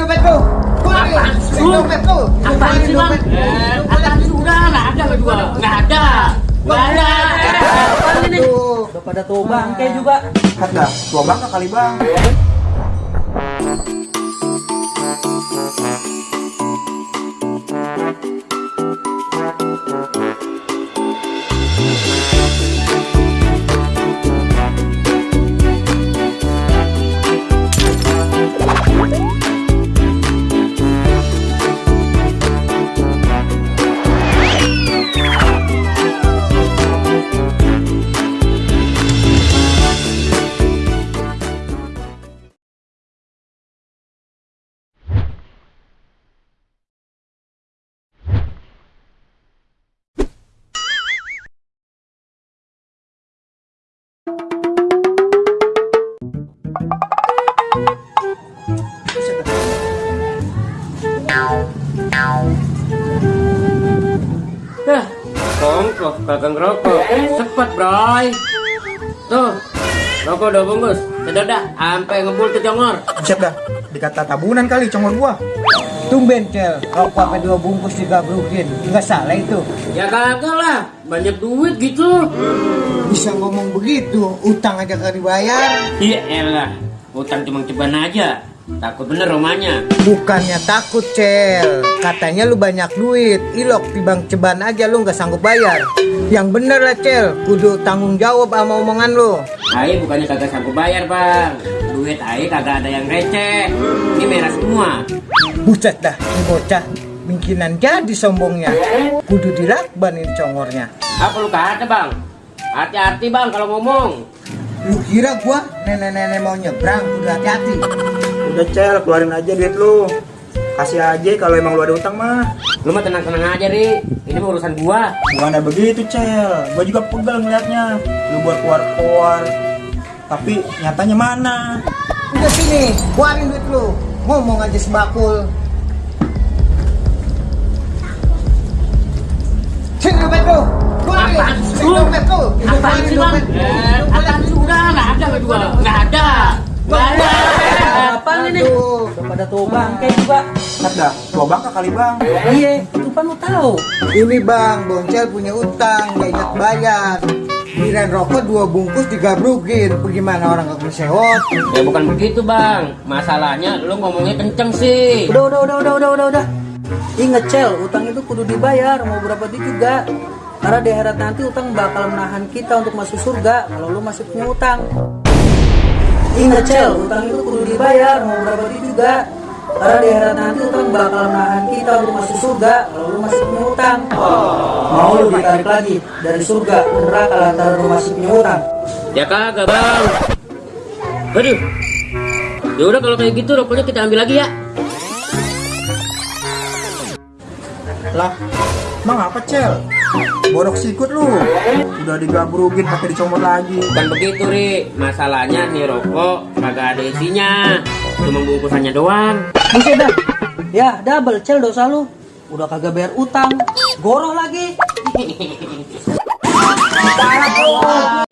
dompet lu. Keluarin. Apaan sih lu? Apaan sih bang? apaan sih udah nggak ada juga nggak ada nggak ada. Apaan ini? Udah pada tua bangke juga. Kat dah, tua bangka kali bang. Dah, kongkoh kagak ngerokok. Cepat, bray. Tuh, rokok udah bungkus. Sedot dah, sampai ngebul tuh congor. Siap dah, dikata tabunan kali congor gua. Tumben cel, rokok apa dua bungkus digabrukin, nggak salah itu. Ya kagak lah, banyak duit gitu. Bisa ngomong begitu, utang aja gak dibayar. Iya elah, utang cuma ceban aja. Takut bener romanya. Bukannya takut cel, katanya lu banyak duit, ilok tibang ceban aja lu nggak sanggup bayar. Yang bener lah cel, kudu tanggung jawab sama omongan lu. Ayo bukannya kagak sanggup bayar bang. Duit ayo kagak ada yang receh. Ini merah semua. Buset dah, ini bocah. Mungkinan jadi sombongnya. Kudu dilakbanin congornya. Apa lu kata bang? Hati-hati bang kalau ngomong. Lu kira gua nenek-nenek mau nyebrang, kudu hati-hati. Udah cel, keluarin aja duit lu. Kasih aja kalau emang lu ada utang mah. Lu mah tenang-tenang aja ri. Ini mah urusan gua. Bukan ada begitu cel, gua juga pegal ngeliatnya. Lu buat keluar-keluar. Tapi nyatanya mana? Udah sini, keluarin duit lu. Ngomong aja sebakul. Sini dompet lu. Keluarin. Dompet lu. Apaan sih bang? Eh, apaan sih udah nggak ada gua juga nggak ada. Nggak ada. Apaan ini? Udah pada tua bangke juga. Kat dah, tua bangka kali bang. Iya, itu kan lu tahu. Ini bang, Boncel punya utang, nggak ingat bayar. Kirain rokok dua bungkus digabrukin. Bagaimana orang gak sewot? Ya bukan begitu bang. Masalahnya lu ngomongnya kenceng sih. Udah, udah, udah, udah, udah, udah, udah. Ingat cel, utang itu kudu dibayar mau berapa duit juga. Karena di akhirat nanti utang bakal menahan kita untuk masuk surga kalau lu masih punya utang. Ingat cel, utang itu kudu dibayar mau berapa duit juga. Karena di akhirat nanti utang bakal menahan kita untuk masuk surga kalau lu masih punya utang. Mau lu ditarik lagi dari surga ke neraka lantaran lu masih punya utang. Ya kagak bang. Aduh. Ya udah kalau kayak gitu rokoknya kita ambil lagi ya. Lah, emang apa cel? Borok sikut lu. Udah digabrugin pakai dicomot lagi. Bukan begitu ri. Masalahnya nih rokok kagak ada isinya. Cuma bungkusannya doang. Buset dah. Ya, double cel dosa lu. Udah kagak bayar utang. Goroh lagi.